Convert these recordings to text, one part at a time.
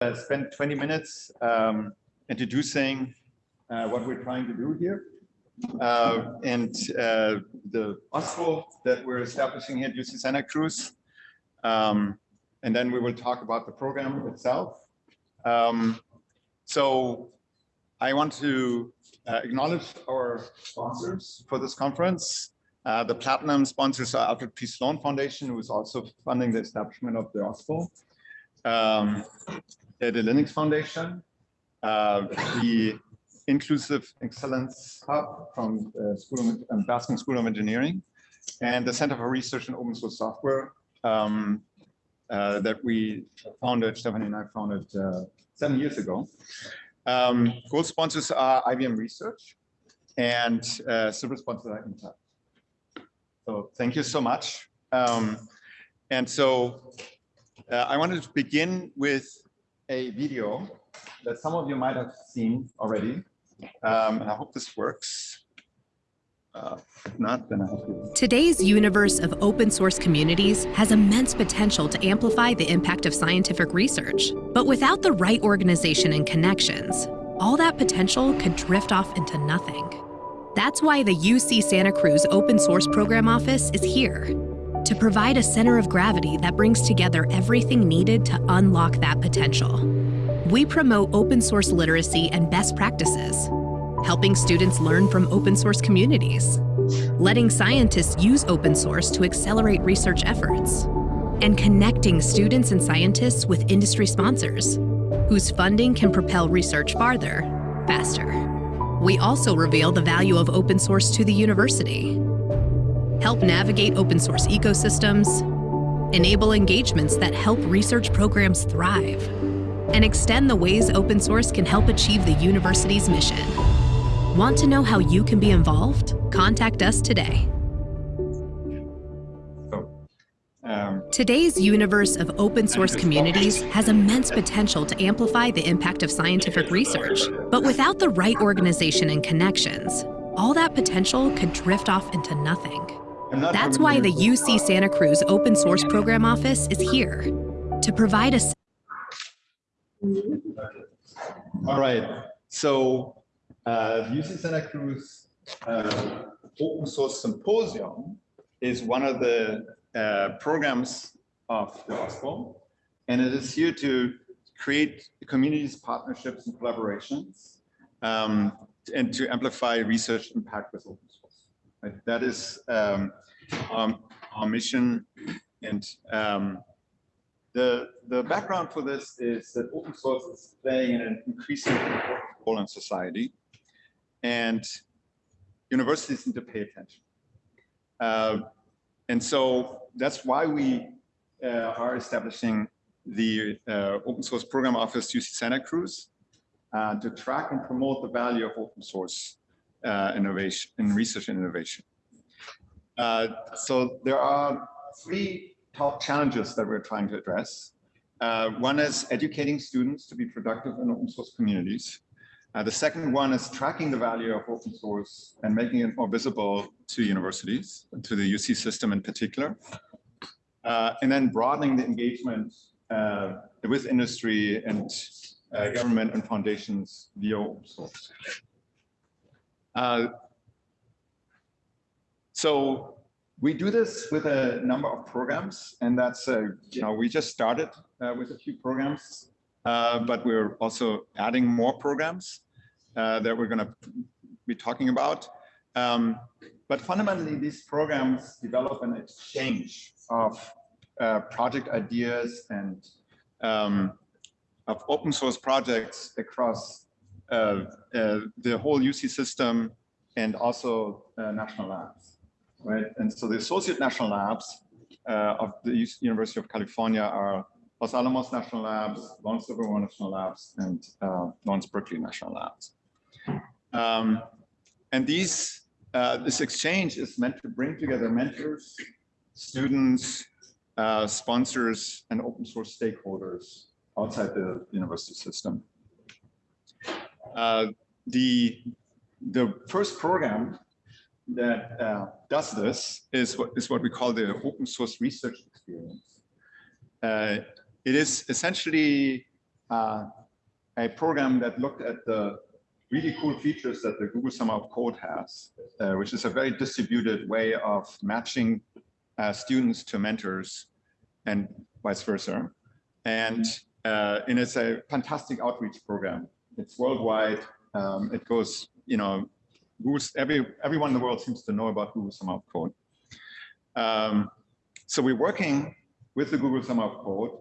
uh, spend 20 minutes um, introducing uh, what we're trying to do here. Uh, and uh, the OSPO that we're establishing here at UC Santa Cruz. Um, and then we will talk about the program itself. Um, so I want to uh, acknowledge our sponsors for this conference. Uh, the platinum sponsors are Alfred P. Sloan Foundation, who is also funding the establishment of the OSPO. Um, the Linux Foundation, uh, the Inclusive Excellence Hub from uh, School of, um, Baskin School of Engineering, and the Center for Research in Open Source Software um, uh, that we founded, Stephanie and I founded uh, seven years ago. Um, gold sponsors are IBM Research and uh, silver sponsors are Intel. So thank you so much. Um, and so uh, I wanted to begin with a video that some of you might have seen already. Um, and I hope this works. Uh, not. Today's universe of open source communities has immense potential to amplify the impact of scientific research. But without the right organization and connections, all that potential could drift off into nothing. That's why the UC Santa Cruz Open Source Program Office is here to provide a center of gravity that brings together everything needed to unlock that potential. We promote open source literacy and best practices, helping students learn from open source communities, letting scientists use open source to accelerate research efforts, and connecting students and scientists with industry sponsors, whose funding can propel research farther, faster. We also reveal the value of open source to the university, help navigate open source ecosystems, enable engagements that help research programs thrive, and extend the ways open source can help achieve the university's mission. Want to know how you can be involved? Contact us today. Um, Today's universe of open source communities has immense potential to amplify the impact of scientific research. But without the right organization and connections, all that potential could drift off into nothing. That's why the UC Santa Cruz Open Source Program Office is here to provide us. All right. So uh, UC Santa Cruz uh, Open Source Symposium is one of the uh, programs of the OSPO, and it is here to create communities, partnerships, and collaborations, um, and to amplify research impact with open source. That is um, um, our mission, and um, the, the background for this is that open source is playing an increasingly important role in society, and universities need to pay attention. Uh, and so that's why we uh, are establishing the uh, open source program office UC Santa Cruz uh, to track and promote the value of open source uh, innovation and research and innovation. Uh, so there are three top challenges that we're trying to address. Uh, one is educating students to be productive in open source communities. Uh, the second one is tracking the value of open source and making it more visible to universities, to the UC system in particular. Uh, and then broadening the engagement uh, with industry and government and foundations via open source. Uh, so we do this with a number of programs, and that's, uh, you know, we just started uh, with a few programs, uh, but we're also adding more programs uh, that we're going to be talking about. Um, but fundamentally, these programs develop an exchange of uh, project ideas and um, of open source projects across the whole UC system and also national labs right? And so the associate national labs uh, of the U- University of California are Los Alamos National Labs, Lawrence Livermore National Labs, and uh, Lawrence Berkeley National Labs. Um, and these, uh, this exchange is meant to bring together mentors, students, uh, sponsors, and open source stakeholders outside the university system. Uh, the, the first program that uh, does this is what is what we call the open source research experience. Uh, it is essentially uh, a program that looked at the really cool features that the Google Summer of Code has, uh, which is a very distributed way of matching uh, students to mentors and vice versa. And, and it's a fantastic outreach program. It's worldwide. Um, it goes, you know, every, everyone in the world seems to know about Google Summer of Code. Um, so we're working with the Google Summer of Code,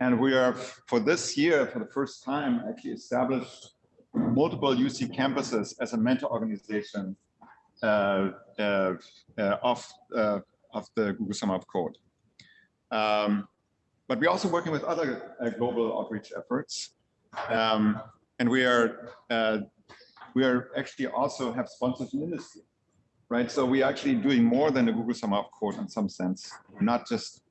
and we are, for this year, for the first time, actually established multiple UC campuses as a mentor organization uh, uh, uh, of, uh, of the Google Summer of Code. Um, but we're also working with other uh, global outreach efforts. Um, and we are uh, we are actually also have sponsors in industry, right? So we're actually doing more than the Google Summer of Code in some sense. Not just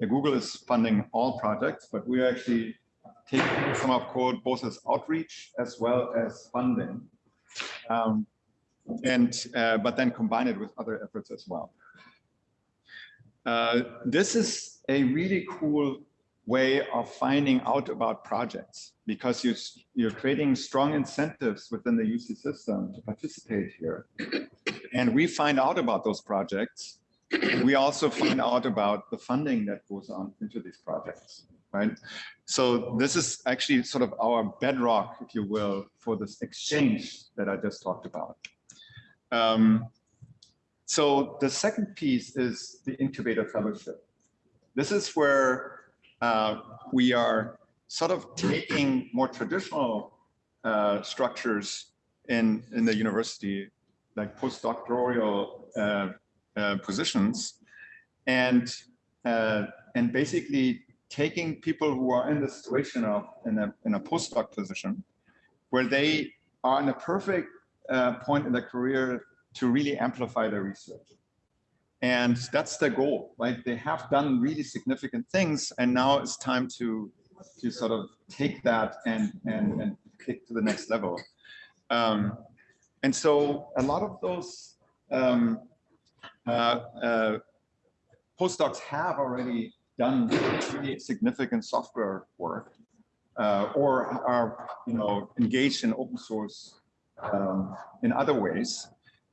Google is funding all projects, but we're actually taking Summer of Code both as outreach as well as funding. Um, and uh, but then combine it with other efforts as well. Uh, this is a really cool way of finding out about projects because you, you're creating strong incentives within the UC system to participate here. And we find out about those projects. We also find out about the funding that goes on into these projects, right? So this is actually sort of our bedrock, if you will, for this exchange that I just talked about. Um, so the second piece is the incubator fellowship. This is where uh, we are sort of taking more traditional uh, structures in, in the university, like postdoctoral uh, uh positions, and, uh, and basically taking people who are in the situation of in a, in a postdoc position where they are in a perfect point in their career to really amplify their research. And that's their goal, right? They have done really significant things and now it's time to, to sort of take that and, and, and kick to the next level. Um, and so a lot of those um, uh, uh, postdocs have already done really significant software work uh, or are you know engaged in open source um, in other ways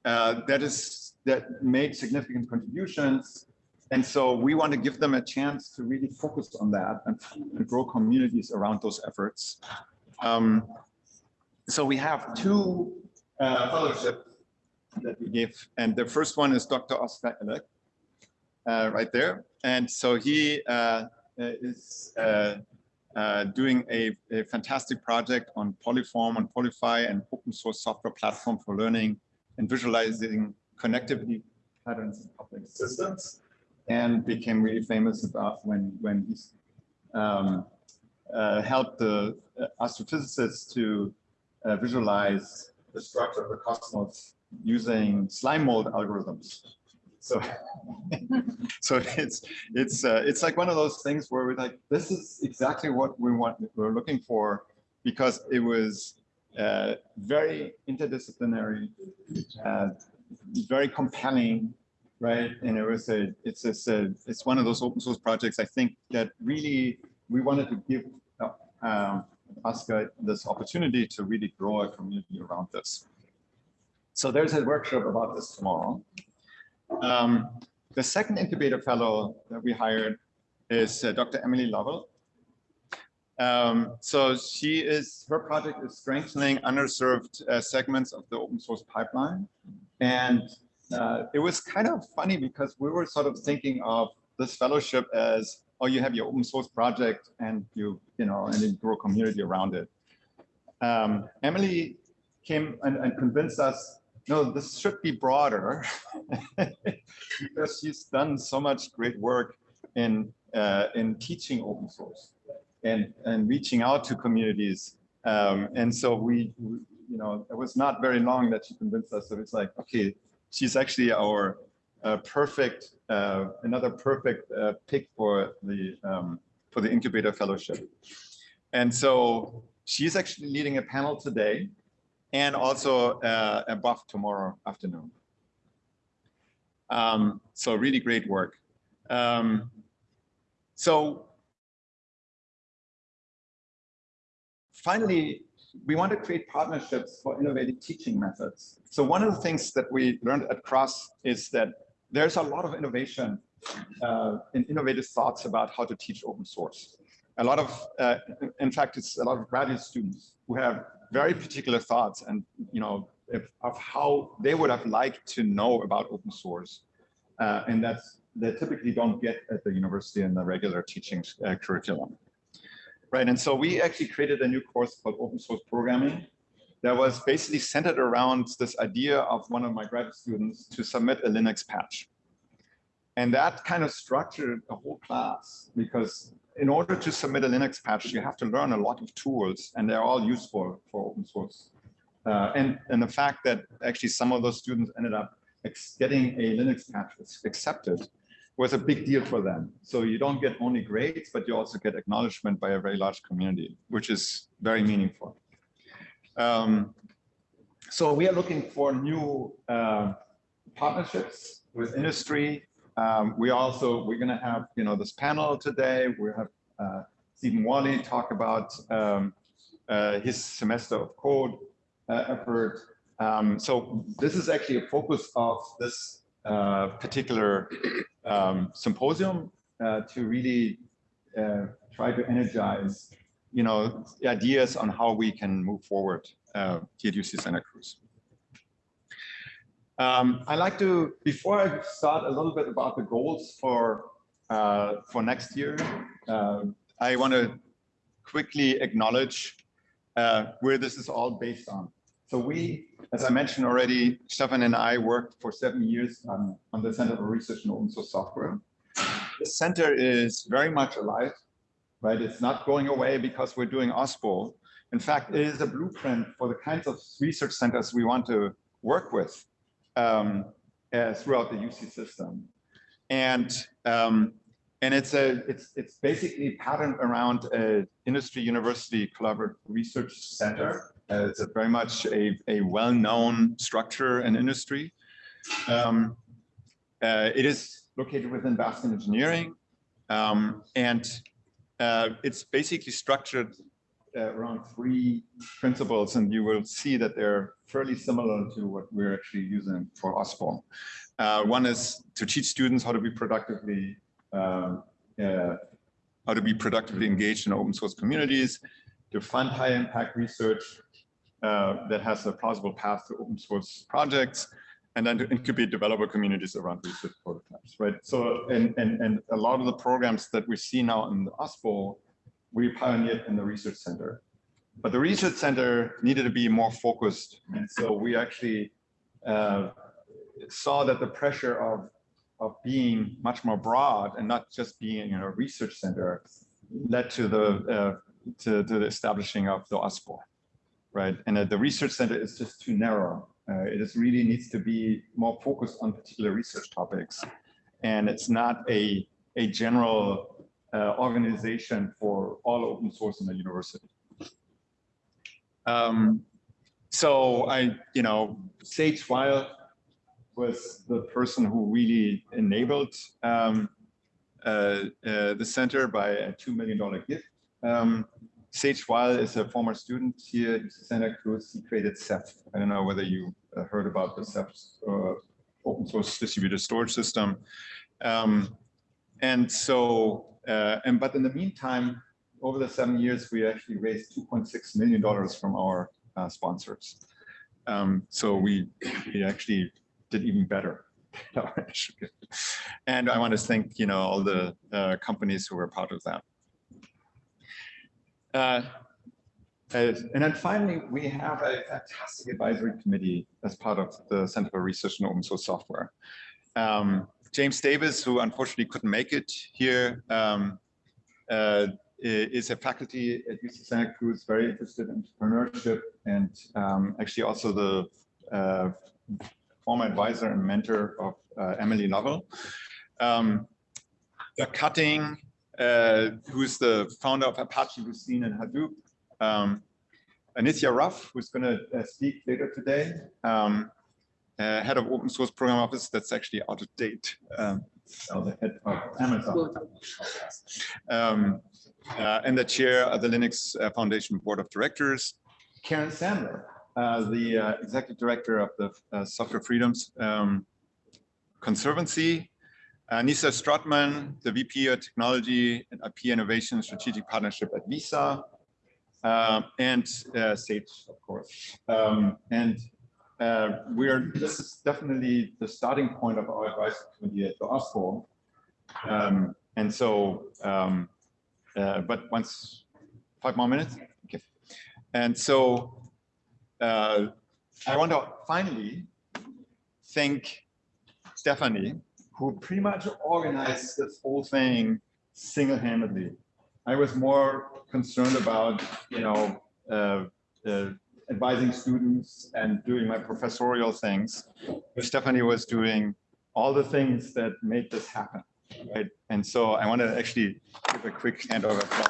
uh, that is that made significant contributions and so we want to give them a chance to really focus on that and, and grow communities around those efforts um, so we have two uh, fellowships that we give and the first one is Dr. Oscar Elek uh, right there. And so he uh, uh, is doing a, a, fantastic project on Polyform, on PolyPhy, and open source software platform for learning and visualizing connectivity patterns in public systems, and became really famous about when when he um, uh, helped the astrophysicists to uh, visualize the structure of the cosmos using slime mold algorithms. So, so it's it's uh, it's like one of those things where we're like, this is exactly what we want. We're looking for because it was uh, very interdisciplinary, uh, very compelling, right? And it was a it's a it's one of those open source projects I think that really we wanted to give um, Oscar this opportunity to really grow a community around this. So there's a workshop about this tomorrow. Um, the second incubator fellow that we hired is uh, Dr. Emily Lovell. Um, so she is, her project is strengthening underserved uh, segments of the open source pipeline. And uh, it was kind of funny because we were sort of thinking of this fellowship as, oh, you have your open source project and you, you know, and you grow a community around it. Um, Emily came and, and convinced us no, this should be broader because she's done so much great work in uh, in teaching open source and and reaching out to communities. Um, and so we, we, you know, it was not very long that she convinced us. So it's like, okay, she's actually our uh, perfect, uh, another perfect uh, pick for the um, for the incubator fellowship. And so she's actually leading a panel today and also uh, a BoF tomorrow afternoon. Um, so really great work. Um, so finally, we want to create partnerships for innovative teaching methods. So one of the things that we learned at CROSS is that there's a lot of innovation uh, innovative thoughts about how to teach open source. A lot of, uh, in fact, it's a lot of graduate students who have very particular thoughts and, you know, if, of how they would have liked to know about open source. Uh, and that's, they typically don't get at the university in the regular teaching uh, curriculum. Right, and so we actually created a new course called open source programming that was basically centered around this idea of one of my graduate students to submit a Linux patch. And that kind of structured a whole class because in order to submit a Linux patch, you have to learn a lot of tools and they're all useful for open source. Uh, and, and the fact that actually some of those students ended up getting a Linux patch accepted was a big deal for them. So you don't get only grades, but you also get acknowledgement by a very large community, which is very meaningful. Um, so we are looking for new uh, partnerships with industry. Um, we also, we're going to have, you know, this panel today. We have uh, Stephen Walli talk about um, uh, his semester of code uh, effort. Um, so this is actually a focus of this uh, particular um, symposium uh, to really uh, try to energize, you know, ideas on how we can move forward uh, here at UC Santa Cruz. Um, I like to, before I start a little bit about the goals for uh, for next year, uh, I want to quickly acknowledge uh, where this is all based on. So we, as I mentioned already, Stefan and I worked for seven years on, on the Center for Research in Open Source Software. The center is very much alive, right? It's not going away because we're doing OSPO. In fact, it is a blueprint for the kinds of research centers we want to work with um, uh, throughout the UC system. And um, and it's a it's it's basically patterned around a industry university collaborative research center it's a very much a, a well-known structure and industry. Um, uh, it is located within Baskin Engineering, um, and uh, it's basically structured uh, around three principles, and you will see that they're fairly similar to what we're actually using for OSPO. Uh, one is to teach students how to be productively um, uh, how to be productively engaged in open source communities, to fund high impact research, uh, that has a plausible path to open source projects, and then to incubate developer communities around research prototypes, right? So, and, and, and a lot of the programs that we see now in the OSPO, we pioneered in the research center. But the research center needed to be more focused. And so we actually uh, saw that the pressure of, of being much more broad and not just being in a research center led to the, uh, to, to the establishing of the OSPO right? And uh, the research center is just too narrow. Uh, it really needs to be more focused on particular research topics. And it's not a, a general uh, organization for all open source in the university. Um, so I, you know, Sage Weil was the person who really enabled um, uh, uh, the center by a $2 million gift. Um, Sage Weil is a former student here at Santa Cruz. He created Ceph. I don't know whether you uh, heard about the Ceph uh, open source distributed storage system. Um, and so, uh, and but in the meantime, over the seven years, we actually raised $2.6 million from our uh, sponsors. Um, so we, we actually did even better. and I want to thank, you know, all the uh, companies who were part of that. Uh, and then finally, we have a fantastic advisory committee as part of the Center for Research in Open Source Software. Um, James Davis, who unfortunately couldn't make it here, um, uh, is a faculty at UC Santa Cruz, very interested in entrepreneurship and um, actually also the uh, former advisor and mentor of uh, Emily Lovell. Um, Doug Cutting uh, who's the founder of Apache Lucene and Hadoop. Um, Ruff, who's going to uh, speak later today, um, uh, head of open source program office. That's actually out of date. Um, the head of Amazon. Um, uh, and the chair of the Linux uh, Foundation Board of Directors. Karen Sandler, uh, the uh, executive director of the Software Freedoms um, Conservancy. Uh, Nissa Strottman, the VP of Technology and IP Innovation Strategic Partnership at Visa. Uh, and uh, Sage, of course. Um, and uh, we are, this is definitely the starting point of our advisory committee at the OSPO. Um, and so, um, uh, but once, five more minutes? Okay. And so uh, I want to finally thank Stephanie, who pretty much organized this whole thing single-handedly. I was more concerned about, you know, uh, uh, advising students and doing my professorial things. Stephanie was doing all the things that made this happen, right? And so I want to actually give a quick hand applause.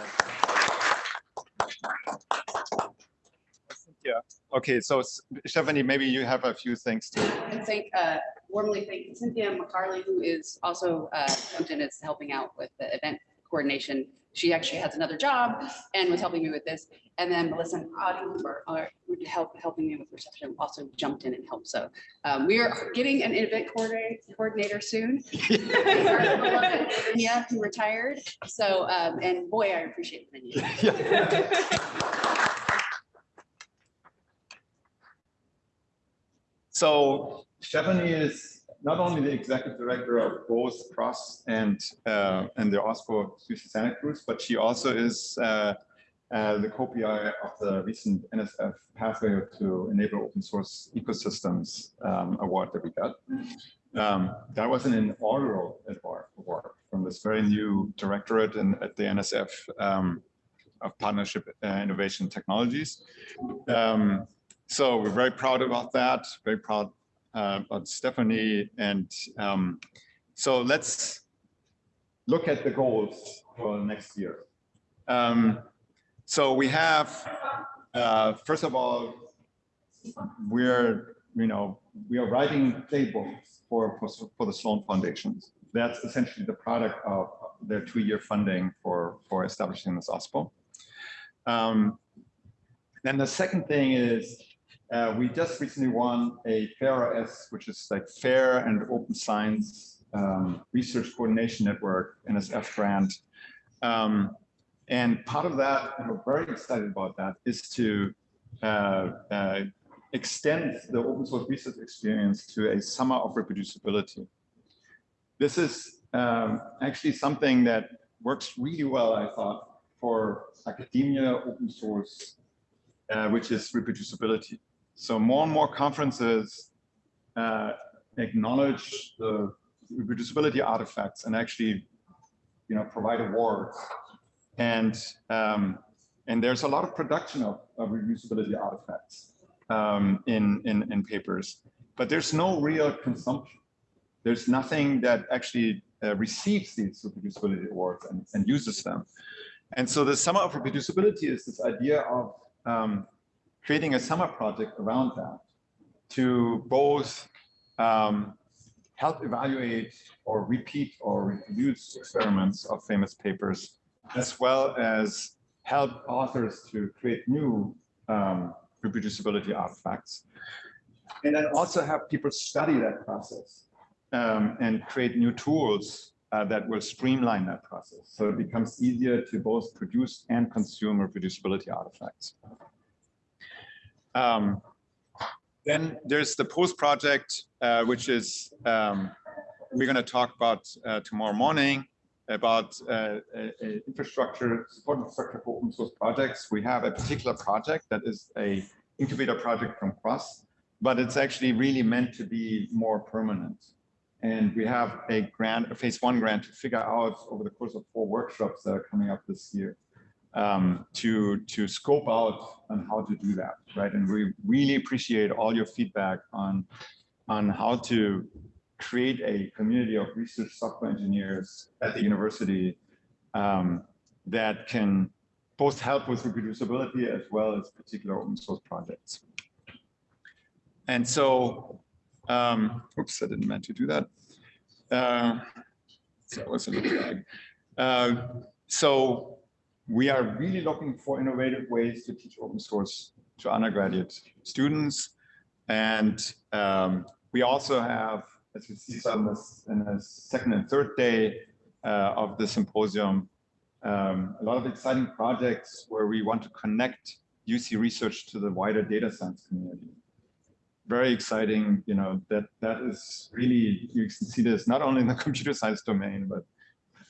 Yeah. Okay. So Stephanie, maybe you have a few things to. And thank, uh, warmly thank Cynthia McCarley, who is also, uh, jumped in as helping out with the event coordination. She actually has another job and was helping me with this. And then Melissa and Audie, who help, helping me with reception, also jumped in and helped. So, um, we are getting an event coordinator, coordinator soon. Yeah, who retired. So, um, and boy, I appreciate the So Stephanie is not only the executive director of both CROSS and uh, and the OSPO UC Santa Cruz, but she also is uh, uh, the co-PI of the recent NSF Pathway to Enable Open Source Ecosystems um, award that we got. Um, that was an inaugural award from this very new directorate in, at the NSF um, of Partnership uh, Innovation Technologies. Um, so we're very proud about that, very proud uh, about Stephanie. And um, so let's look at the goals for next year. Um, so we have, uh, first of all, we're, you know, we are writing playbooks for, for, for the Sloan Foundations. That's essentially the product of their two-year funding for, for establishing this OSPO. Um, then the second thing is uh, we just recently won a FAIR-OS, which is like Fair and Open Science um, Research Coordination Network NSF grant. Um, and part of that, and we're very excited about that, is to uh, uh, extend the open source research experience to a summer of reproducibility. This is um, actually something that works really well, I thought, for academia open source, uh, which is reproducibility. So more and more conferences uh, acknowledge the reproducibility artifacts and actually, you know, provide awards. And um, and there's a lot of production of, of reproducibility artifacts um, in, in in papers, but there's no real consumption. There's nothing that actually uh, receives these reproducibility awards and, and uses them. And so the summer of reproducibility is this idea of um, creating a summer project around that to both um, help evaluate or repeat or reproduce experiments of famous papers, as well as help authors to create new um, reproducibility artifacts. And then also have people study that process um, and create new tools uh, that will streamline that process. So it becomes easier to both produce and consume reproducibility artifacts. Um, then there's the post project, uh, which is um, we're going to talk about uh, tomorrow morning about uh, infrastructure, support infrastructure for open source projects. We have a particular project that is a incubator project from CROSS, but it's actually really meant to be more permanent. And we have a grant, a phase one grant to figure out over the course of four workshops that are coming up this year um, to to scope out on how to do that, right? And we really appreciate all your feedback on on how to create a community of research software engineers at the university um, that can both help with reproducibility as well as particular open source projects. And so, um, oops, I didn't meant to do that. Uh, so it was a little lag. Uh, so we are really looking for innovative ways to teach open source to undergraduate students. And um, we also have, as you see some this in the second and third day uh, of the symposium, um, a lot of exciting projects where we want to connect UC research to the wider data science community. Very exciting, you know, that that is really, you can see this not only in the computer science domain, but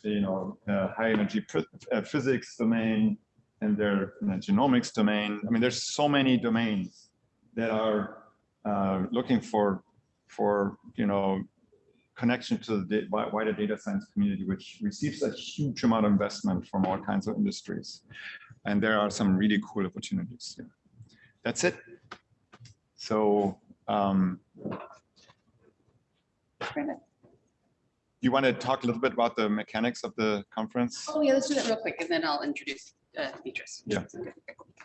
you know, uh, high energy uh, physics domain and their genomics domain. I mean, there's so many domains that are uh, looking for, for, you know, connection to the wider data science community, which receives a huge amount of investment from all kinds of industries. And there are some really cool opportunities. Yeah. That's it. So, um, you want to talk a little bit about the mechanics of the conference? Oh, yeah, let's do that real quick and then I'll introduce uh, Beatrice. Yeah.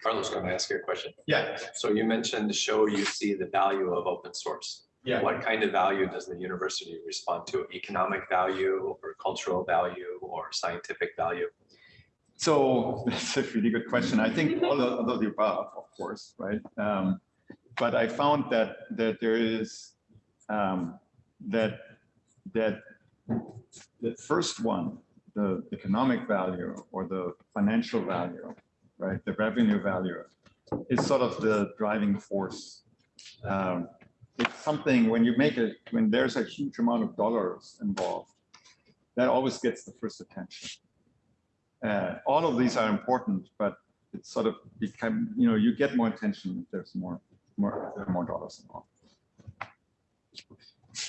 Carlos, going to ask you a question. Yeah. So you mentioned to show UC the value of open source. Yeah. What kind of value does the university respond to? Economic value or cultural value or scientific value? So that's a really good question. I think all of, all of the above, of course, right? Um, but I found that that there is um, that that the first one, the economic value or the financial value, right? The revenue value is sort of the driving force. Um, it's something when you make it, when there's a huge amount of dollars involved, that always gets the first attention. Uh, all of these are important, but it's sort of become, you know, you get more attention if there's more, more, more dollars involved.